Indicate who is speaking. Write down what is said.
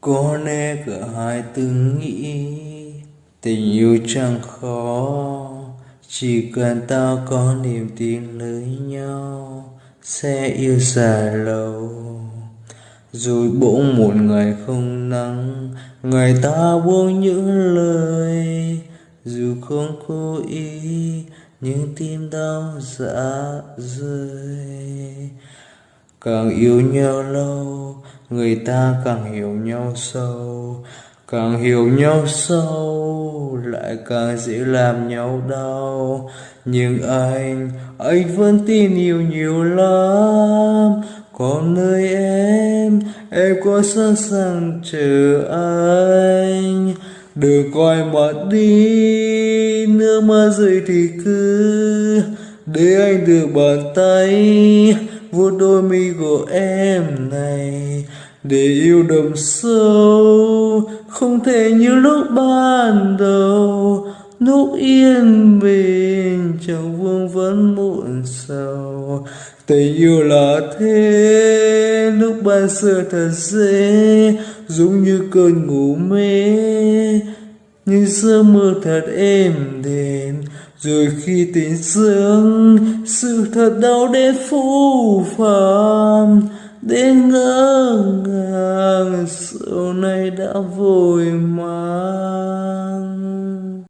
Speaker 1: có lẽ cả hai từng nghĩ tình yêu chẳng khó. Chỉ cần ta có niềm tin lấy nhau, sẽ yêu dài lâu. Rồi bỗng một ngày không nắng người ta buông những lời. Dù không cố ý, nhưng tim đau dạ rơi càng yêu nhau lâu, người ta càng hiểu nhau sâu. Càng hiểu nhau sâu, lại càng dễ làm nhau đau. Nhưng anh anh vẫn tin yêu nhiều lắm. Còn nơi em em có sẵn sàng chờ anh. Đừng coi mặt đi, nước mắt rơi thì cứ để anh được bàn tay vuốt đôi mi của em này, để yêu đậm sâu, không thể như lúc ban đầu. Lúc yên bình trong vương vấn muộn sầu. Tình yêu là thế, lúc ban sơ thật dễ, giống như cơn ngủ mê. Như giấc mơ thật êm đềm rồi khi tỉnh giấc sự thật đau đến phũ phàm. Đến ngỡ ngàng, sau này đã vội mang.